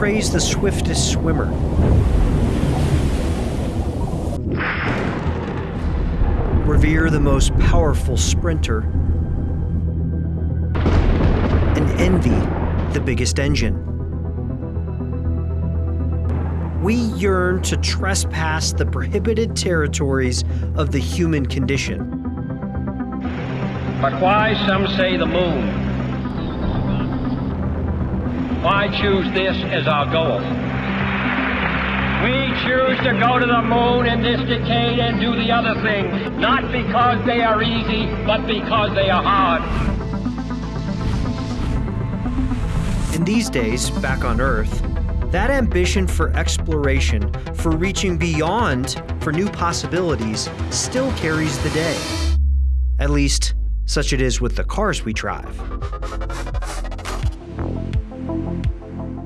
praise the swiftest swimmer. Revere the most powerful sprinter. And envy the biggest engine. We yearn to trespass the prohibited territories of the human condition. But why, some say, the moon? Why choose this as our goal? We choose to go to the moon in this decade and do the other things, not because they are easy, but because they are hard. In these days, back on Earth, that ambition for exploration, for reaching beyond, for new possibilities, still carries the day. At least, such it is with the cars we drive.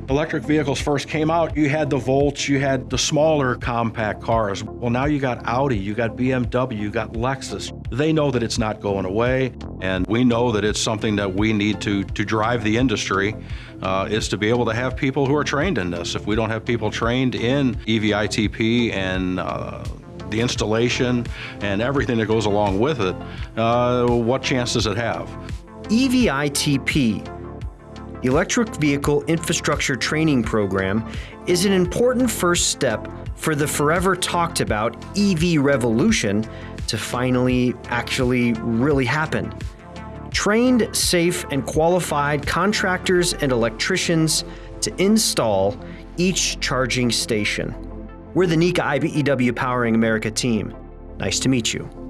Electric vehicles first came out, you had the Volts, you had the smaller compact cars. Well, now you got Audi, you got BMW, you got Lexus. They know that it's not going away, and we know that it's something that we need to, to drive the industry, uh, is to be able to have people who are trained in this. If we don't have people trained in EVITP and uh, the installation and everything that goes along with it, uh, what chance does it have? EVITP Electric Vehicle Infrastructure Training Program is an important first step for the forever talked about EV revolution to finally actually really happen. Trained, safe, and qualified contractors and electricians to install each charging station. We're the NECA IBEW Powering America team. Nice to meet you.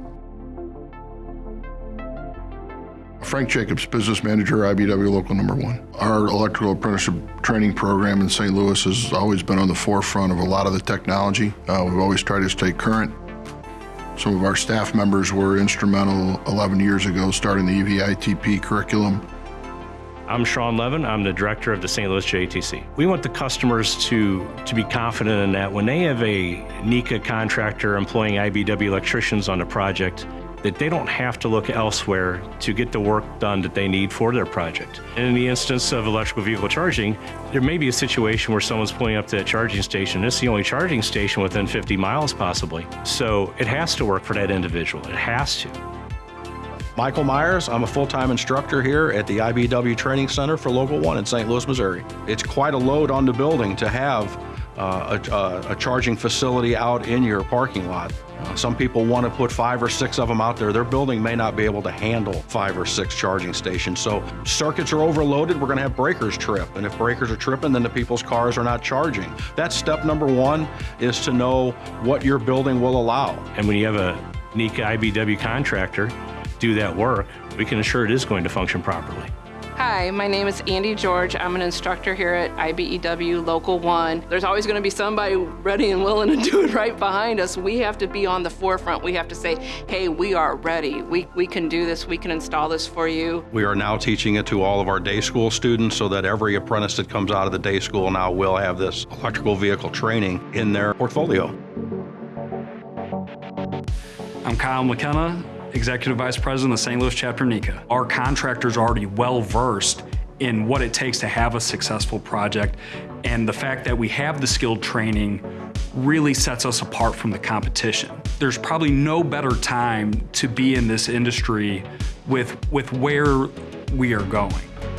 Frank Jacobs, business manager, IBEW Local Number One. Our electrical apprenticeship training program in St. Louis has always been on the forefront of a lot of the technology. Uh, we've always tried to stay current. Some of our staff members were instrumental 11 years ago starting the EVITP curriculum. I'm Sean Levin. I'm the director of the St. Louis JTC. We want the customers to, to be confident in that when they have a NECA contractor employing IBEW electricians on a project, that they don't have to look elsewhere to get the work done that they need for their project. And in the instance of electrical vehicle charging, there may be a situation where someone's pulling up to that charging station. It's the only charging station within 50 miles possibly. So it has to work for that individual. It has to. Michael Myers, I'm a full-time instructor here at the IBEW Training Center for Local 1 in St. Louis, Missouri. It's quite a load on the building to have uh, a, a, charging facility out in your parking lot. Uh, some people want to put five or six of them out there. Their building may not be able to handle five or six charging stations. So circuits are overloaded, we're going to have breakers trip. And if breakers are tripping, then the people's cars are not charging. That's step number one is to know what your building will allow. And when you have a NECA IBEW contractor do that work, we can assure it is going to function properly. Hi, my name is Andy George. I'm an instructor here at IBEW Local 1. There's always going to be somebody ready and willing to do it right behind us. We have to be on the forefront. We have to say, hey, we are ready. We, we can do this. We can install this for you. We are now teaching it to all of our day school students so that every apprentice that comes out of the day school now will have this electrical vehicle training in their portfolio. I'm Kyle McKenna. Executive Vice President of the St. Louis Chapter NECA. Our contractors are already well versed in what it takes to have a successful project and the fact that we have the skilled training really sets us apart from the competition. There's probably no better time to be in this industry with, with where we are going.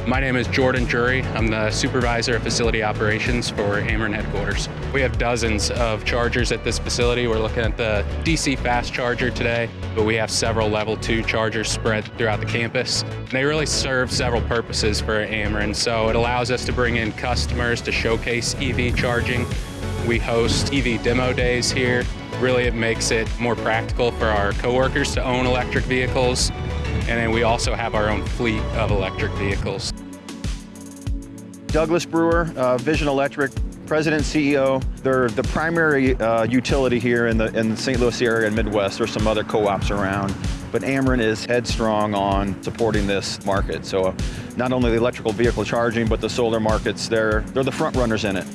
My name is Jordan Jury. I'm the supervisor of facility operations for Ameren headquarters. We have dozens of chargers at this facility. We're looking at the DC fast charger today, but we have several level two chargers spread throughout the campus. They really serve several purposes for Ameren. So it allows us to bring in customers to showcase EV charging. We host EV demo days here. Really, it makes it more practical for our coworkers to own electric vehicles and then we also have our own fleet of electric vehicles. Douglas Brewer, uh, Vision Electric, President CEO. They're the primary uh, utility here in the, in the St. Louis area and Midwest. There's some other co-ops around, but Ameren is headstrong on supporting this market. So uh, not only the electrical vehicle charging, but the solar markets, they're, they're the front runners in it.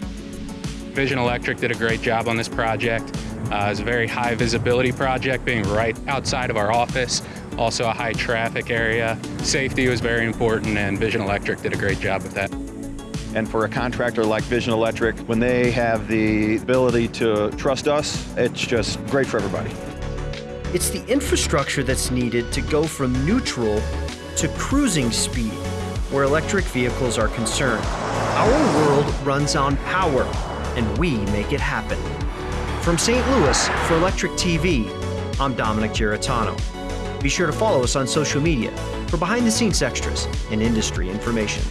Vision Electric did a great job on this project. Uh, it's a very high visibility project being right outside of our office also a high traffic area. Safety was very important and Vision Electric did a great job with that. And for a contractor like Vision Electric, when they have the ability to trust us, it's just great for everybody. It's the infrastructure that's needed to go from neutral to cruising speed where electric vehicles are concerned. Our world runs on power, and we make it happen. From St. Louis for Electric TV, I'm Dominic Giratano. Be sure to follow us on social media for behind the scenes extras and industry information.